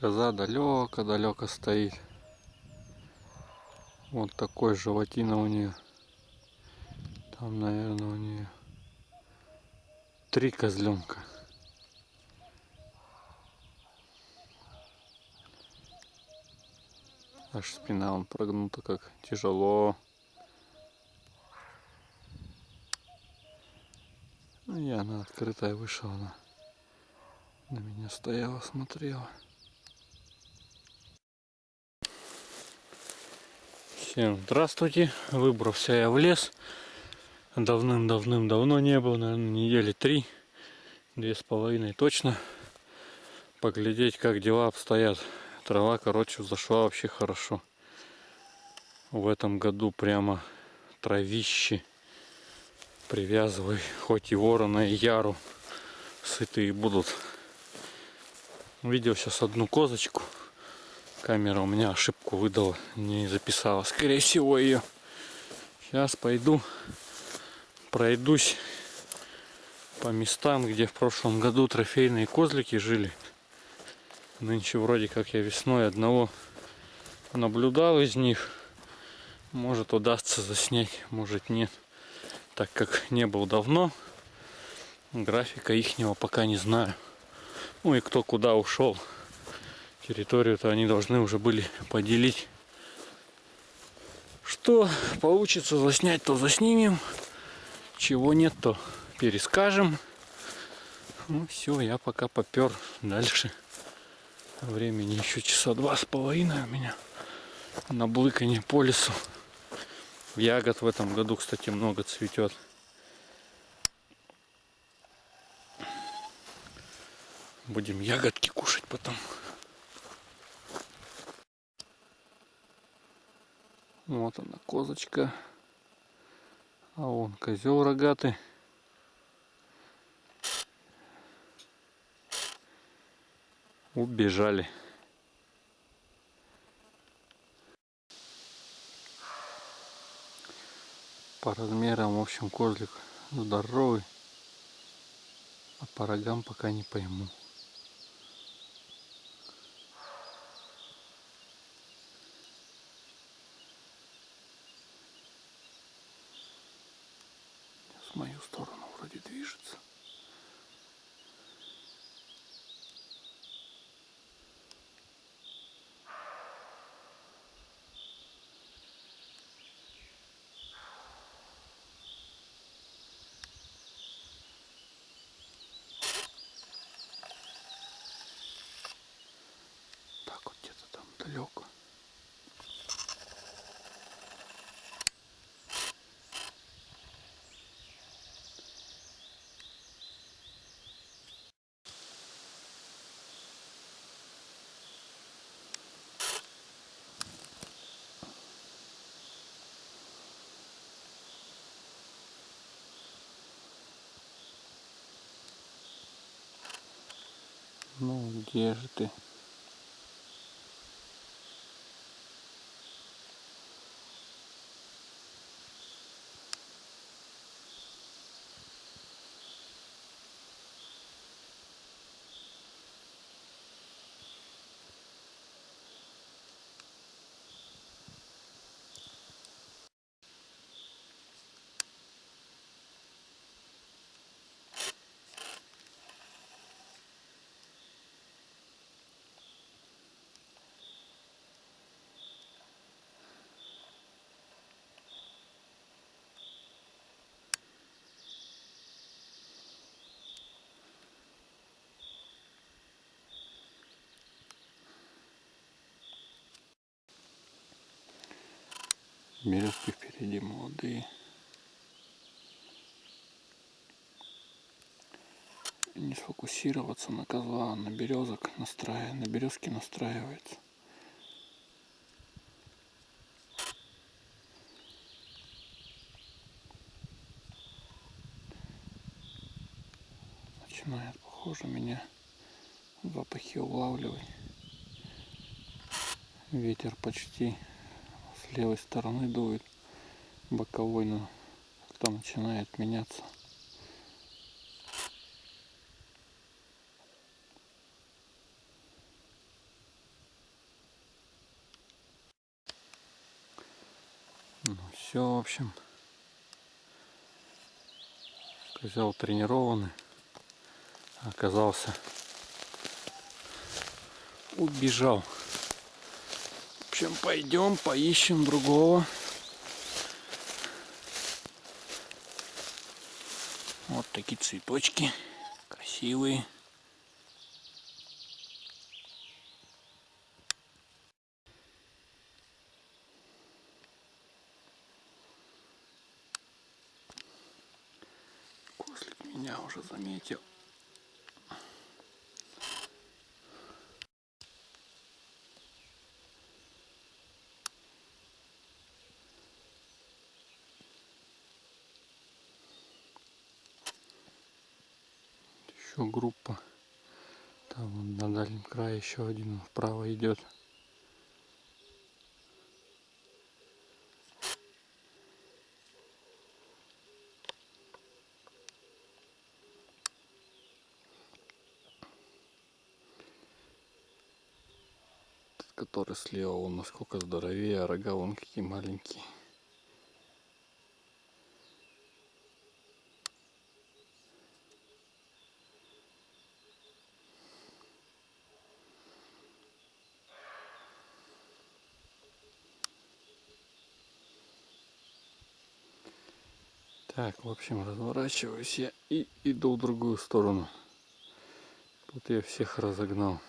Коза далеко-далеко стоит. Вот такой животина у нее. Там, наверное, у нее три козленка. Аж спина он прогнута как тяжело. Ну, я на открытое вышел, она на меня стояла, смотрела. Всем здравствуйте. Выбрался я в лес. Давным-давным-давно не был, наверное, недели три, две с половиной точно. Поглядеть, как дела обстоят. Трава, короче, зашла вообще хорошо. В этом году прямо травище привязывай хоть и ворона и яру сытые будут видел сейчас одну козочку камера у меня ошибку выдала не записала. Скорее всего ее сейчас пойду пройдусь по местам где в прошлом году трофейные козлики жили. Нынче вроде как я весной одного наблюдал из них. Может удастся заснять может нет. Так как не был давно, графика ихнего пока не знаю. Ну и кто куда ушел. Территорию-то они должны уже были поделить. Что получится заснять, то заснимем. Чего нет, то перескажем. Ну все, я пока попер дальше. Времени еще часа два с половиной у меня на блыканье по лесу. Ягод в этом году, кстати, много цветет. Будем ягодки кушать потом. Вот она, козочка. А вон козел рогатый. Убежали. по размерам в общем козлик здоровый а по рогам пока не пойму в мою сторону вроде движется далеко. Ну где же ты? Березки впереди молодые. Не сфокусироваться на козла, на березок настраивает, на березки настраивается. Начинает, похоже, меня запахи улавливать. Ветер почти с левой стороны дует боковой, но когда начинает меняться. Ну все, в общем, козел тренированный, оказался, убежал. Общем, пойдем поищем другого. Вот такие цветочки. Красивые. Кослик меня уже заметил. Еще группа. Там на дальнем крае еще один вправо идет. Который слева, он насколько здоровее, а рога вон какие маленькие. Так, в общем, разворачиваюсь я и иду в другую сторону. Тут я всех разогнал.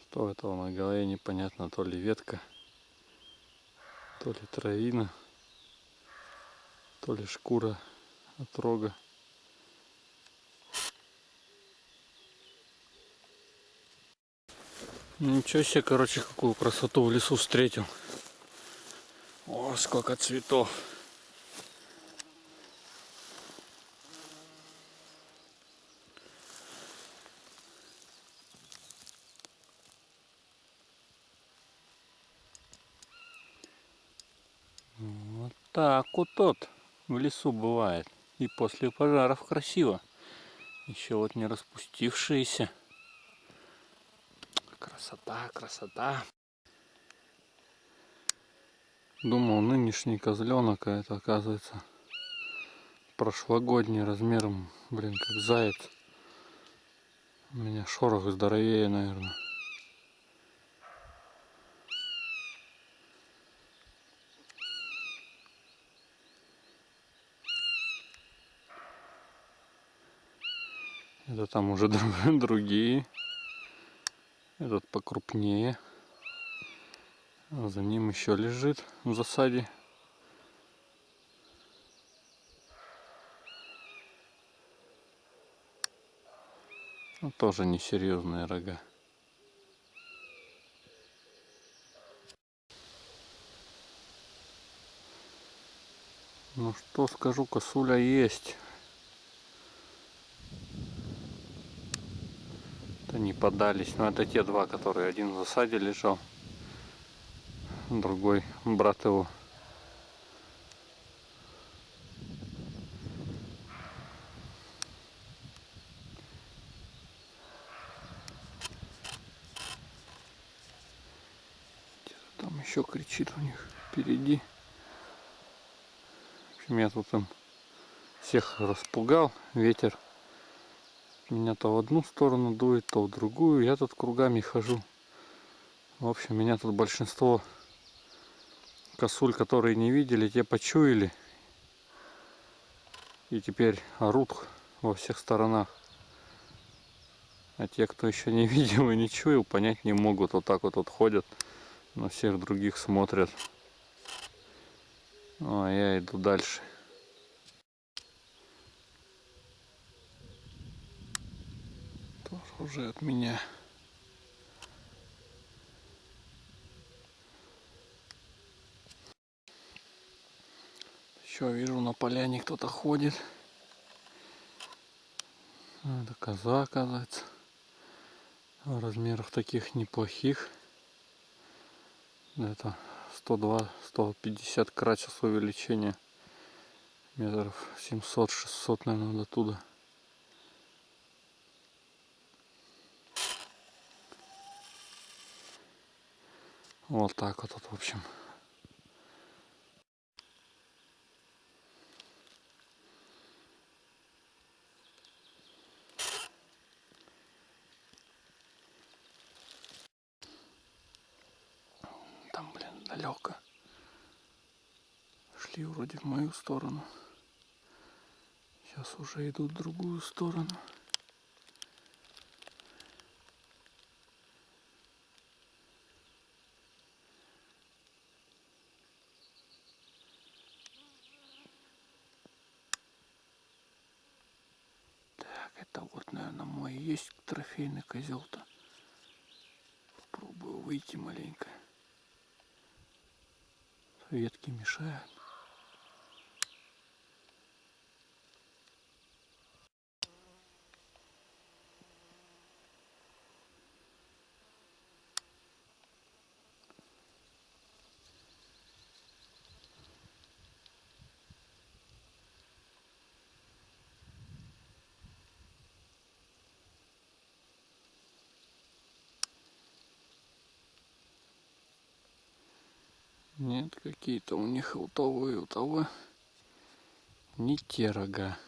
Что этого на голове непонятно, то ли ветка, то ли травина, то ли шкура от рога. Ничего себе, короче, какую красоту в лесу встретил. О, сколько цветов. Вот так вот тот в лесу бывает. И после пожаров красиво. Еще вот не распустившиеся. Красота, красота. Думал, нынешний козленок, а это оказывается прошлогодний размером, блин, как заяц. У меня шорох здоровее, наверное. Это там уже друг- другие. Этот покрупнее. За ним еще лежит в засаде. Ну, тоже несерьезные рога. Ну что скажу, косуля есть. Не подались. Но это те два, которые один в засаде лежал. Другой брат его. Там еще кричит у них впереди. В общем, я тут им всех распугал. Ветер меня то в одну сторону дует, то в другую. Я тут кругами хожу. В общем, меня тут большинство косуль, которые не видели, те почуяли. И теперь орут во всех сторонах. А те, кто еще не видел и не чуял, понять не могут. Вот так вот, вот ходят, на всех других смотрят. Ну, а я иду дальше. Тоже уже от меня. Еще вижу на поляне кто-то ходит. А, Это коза, оказывается. В размерах таких неплохих. Это 102-150 крачес увеличения. Метров 700-600, наверное, до туда. Вот так вот, в общем. Там, блин, далеко. Шли вроде в мою сторону. Сейчас уже идут в другую сторону. Так, это вот, наверное, мой и есть трофейный козел-то. Попробую выйти маленько. Ветки мешают. Нет, какие-то у них у того и у того не те рога.